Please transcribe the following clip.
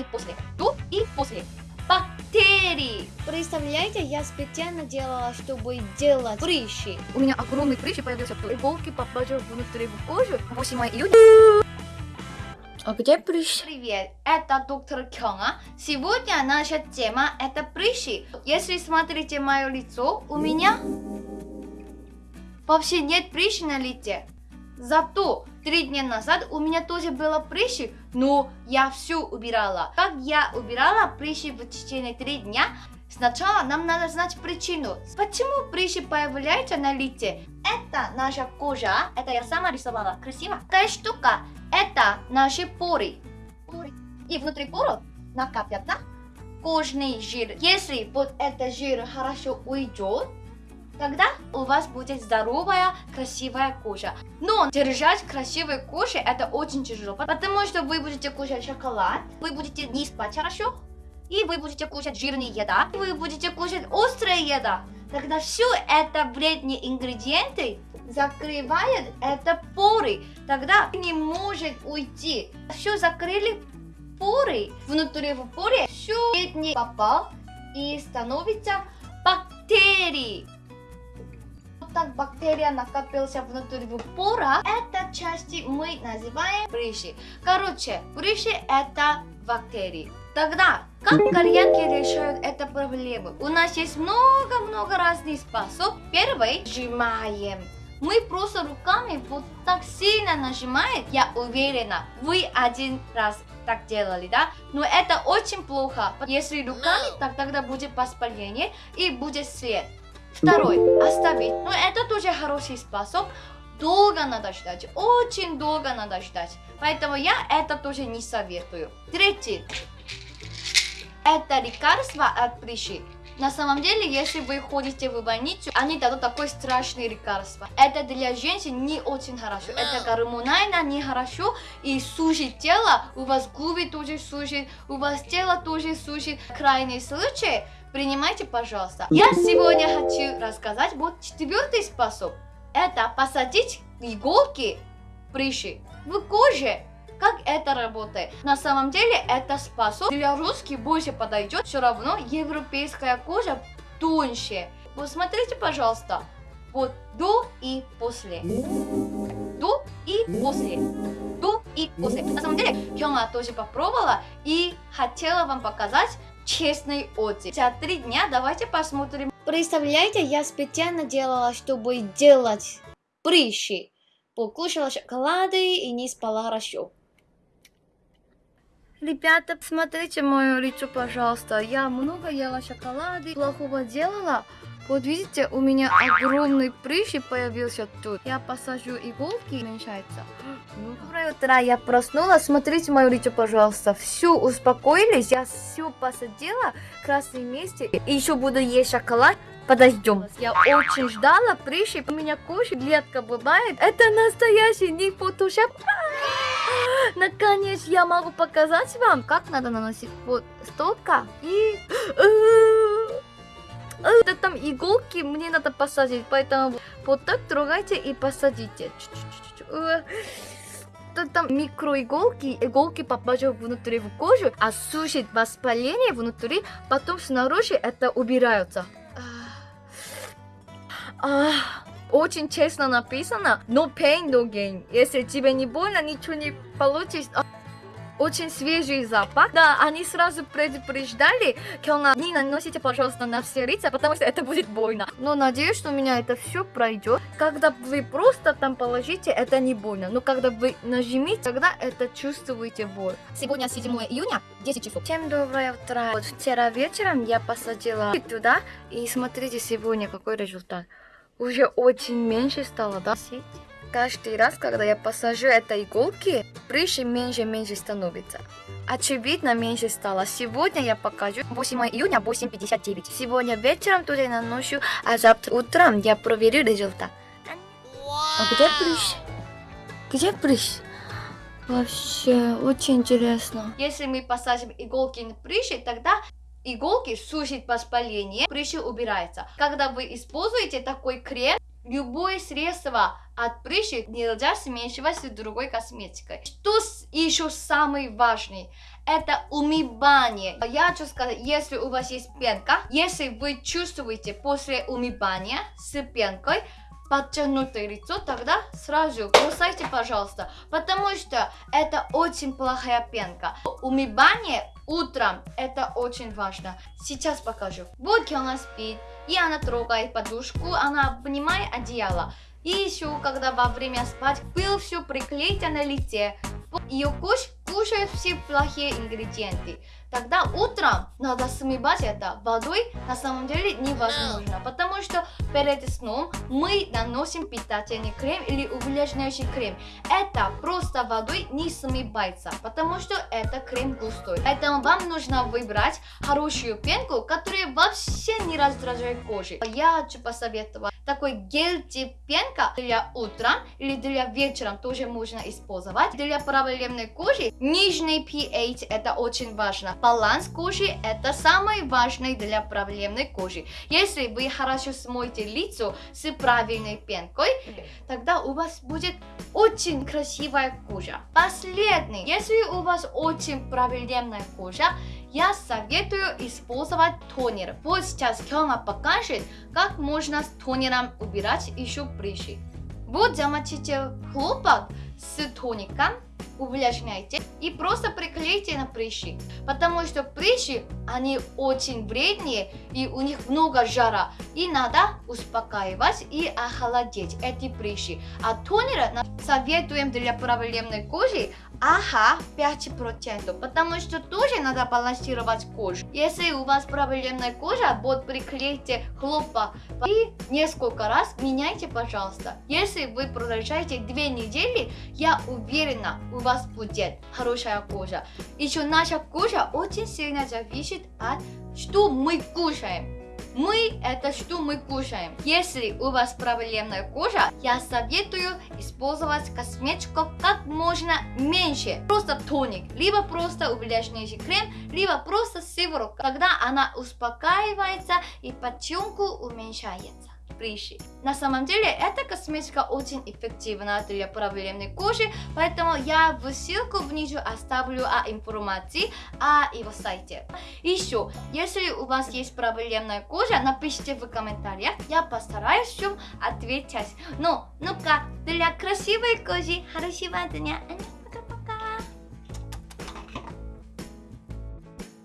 и после. До и после. Бактерии. Представляете, я специально делала, чтобы делать прыщи. У меня огромный прыщ появился. Иголки попали внутрь в кожу. 8 июня. А где прыщ? Привет, это доктор Кёнга. Сегодня наша тема это прыщи. Если смотрите мое лицо, у меня вообще нет прыщи на лице. Зато три дня назад у меня тоже было прыщи, но я все убирала. Как я убирала прыщи в течение три дня, Сначала нам надо знать причину. Почему прыщи появляются на лице? Это наша кожа. Это я сама рисовала. Красиво. Такая штука. Это наши поры. поры. И внутри поров накапятся кожный жир. Если вот этот жир хорошо уйдет, тогда у вас будет здоровая, красивая кожа. Но держать красивую кожу это очень тяжело, потому что вы будете кушать шоколад, вы будете не спать хорошо, и вы будете кушать жирные еда, и вы будете кушать острая еда. Тогда все это вредные ингредиенты закрывает это поры. Тогда не может уйти. Все закрыли поры. Внутри в поре все не попал и становится бактерии. Так бактерия накопился внутри пора. Это части мы называем прыщи. Короче, прыщи это бактерии. Тогда, как кореянки решают эту проблему? У нас есть много-много разных способов. Первый, сжимаем. Мы просто руками вот так сильно нажимаем. Я уверена, вы один раз так делали, да? Но это очень плохо. Если руками, так тогда будет воспаление и будет след. Второй, оставить. Но это тоже хороший способ. Долго надо ждать, очень долго надо ждать. Поэтому я это тоже не советую. Третий, это лекарство от прыщи. На самом деле, если вы ходите в больницу, они дадут такое страшное лекарство. Это для женщин не очень хорошо. Это гормонально нехорошо и сушит тело. У вас губы тоже сушит, у вас тело тоже сушит. Крайний случай, принимайте, пожалуйста. Я сегодня хочу рассказать вот четвертый способ. Это посадить иголки прыщи в коже как это работает? На самом деле это способ для русских больше подойдет. Все равно европейская кожа тоньше. Вот смотрите, пожалуйста. Вот до и после. До и после. До и после. На самом деле, Хёнга тоже попробовала и хотела вам показать честный отзыв. За три дня давайте посмотрим. Представляете, я специально делала, чтобы делать прыщи. Покушала шоколады и не спала хорошо. Ребята, посмотрите мое лицо, пожалуйста. Я много ела шоколады, плохого делала. Вот видите, у меня огромный прыщ появился тут. Я посажу иголки, уменьшается. Ну, доброе утро, я проснулась. Смотрите мое лицо, пожалуйста. Все, успокоились. Я все посадила. Красный месте. И еще буду есть шоколад. Подождем. Я очень ждала прыщи. У меня кожа клетка бывает. Это настоящий не фотошоп. Наконец я могу показать вам, как надо наносить вот столько и... Это там иголки мне надо посадить, поэтому вот так трогайте и посадите. там микроиголки, иголки попадают внутри в кожу, а сушит воспаление внутри, потом снаружи это убираются. Очень честно написано, no pain, no gain. Если тебе не больно, ничего не получишь. Очень свежий запах. Да, они сразу предупреждали, Кёнга, не наносите, пожалуйста, на все лица, потому что это будет больно. Но надеюсь, что у меня это все пройдет. Когда вы просто там положите, это не больно. Но когда вы нажмите, тогда это чувствуете боль. Сегодня 7 июня, 10 часов. Всем доброе утро. Вот вчера вечером я посадила туда, и смотрите сегодня какой результат уже очень меньше стало, да? Каждый раз, когда я посажу это иголки, прыщи меньше и меньше становится. Очевидно, меньше стало. Сегодня я покажу 8 июня 8.59. Сегодня вечером туда наношу, а завтра утром я проверю результат. А где прыщ? Где прыщ? Вообще, очень интересно. Если мы посадим иголки на прыщи, тогда иголки сушит воспаление, прыщи убирается. Когда вы используете такой крем, любое средство от прыщи нельзя смешивать с другой косметикой. Что еще самый важный? Это умывание. Я хочу сказать, если у вас есть пенка, если вы чувствуете после умывания с пенкой, подтянутое лицо, тогда сразу бросайте, пожалуйста, потому что это очень плохая пенка. Умывание утром это очень важно. Сейчас покажу. Вот она спит, и она трогает подушку, она обнимает одеяло. И еще, когда во время спать, пыл все приклеить на лице. Ее куш кушает все плохие ингредиенты. Тогда утром надо смывать это водой на самом деле невозможно, потому что перед сном мы наносим питательный крем или увлажняющий крем. Это просто водой не смывается, потому что это крем густой. Поэтому вам нужно выбрать хорошую пенку, которая вообще не раздражает кожу. Я хочу посоветовать такой гель тип пенка для утра или для вечера тоже можно использовать. Для проблемной кожи нижний pH это очень важно. Баланс кожи это самое важное для проблемной кожи. Если вы хорошо смоете лицо с правильной пенкой, тогда у вас будет очень красивая кожа. Последний, если у вас очень проблемная кожа, я советую использовать тонер. Вот сейчас Кёма покажет, как можно с тонером убирать еще прыщи. Вот замочите хлопок с тоником увлажняйте и просто приклейте на прыщи. Потому что прыщи, они очень вредные и у них много жара. И надо успокаивать и охладить эти прыщи. А тонера советуем для проблемной кожи Ага, 5%, потому что тоже надо балансировать кожу. Если у вас проблемная кожа, вот приклейте хлопок и несколько раз меняйте, пожалуйста. Если вы продолжаете 2 недели, я уверена, у вас будет хорошая кожа. Еще наша кожа очень сильно зависит от что мы кушаем. Мы это что мы кушаем. Если у вас проблемная кожа, я советую использовать косметику как можно меньше. Просто тоник, либо просто увлажняющий крем, либо просто сыворотка. Тогда она успокаивается и подтенку уменьшается прыщи. На самом деле, эта косметика очень эффективна для проблемной кожи, поэтому я в ссылку внизу оставлю о информации о его сайте. Еще, если у вас есть проблемная кожа, напишите в комментариях, я постараюсь всем ответить. Ну, ну-ка, для красивой кожи хорошего дня!